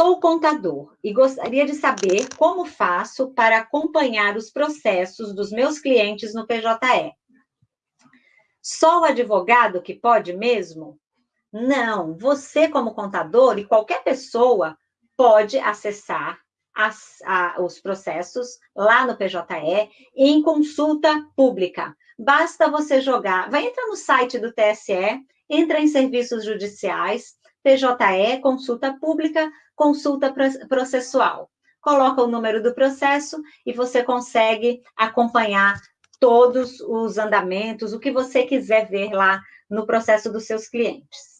Sou contador e gostaria de saber como faço para acompanhar os processos dos meus clientes no PJE. Só o advogado que pode mesmo? Não, você como contador e qualquer pessoa pode acessar as, a, os processos lá no PJE em consulta pública. Basta você jogar, vai entrar no site do TSE, entra em serviços judiciais, PJE, consulta pública, consulta processual. Coloca o número do processo e você consegue acompanhar todos os andamentos, o que você quiser ver lá no processo dos seus clientes.